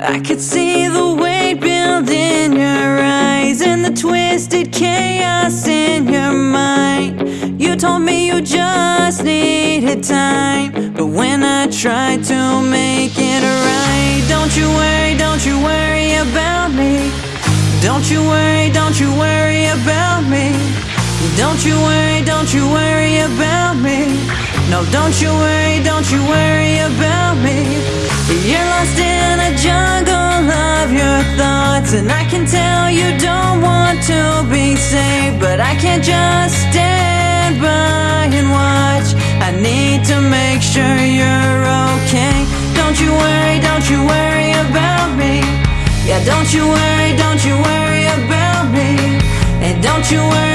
I could see the weight build in your eyes and the twisted chaos in your mind. You told me you just needed time, but when I tried to make it right, don't you worry, don't you worry about me. Don't you worry, don't you worry about me. Don't you worry, don't you worry about me. No, don't you worry, don't you worry about me. You're lost in a jungle of your thoughts, and I can tell you don't want to be saved, but I can't just stand by and watch. I need to make sure you're okay. Don't you worry, don't you worry about me. Yeah, don't you worry, don't you worry about me. And don't you worry.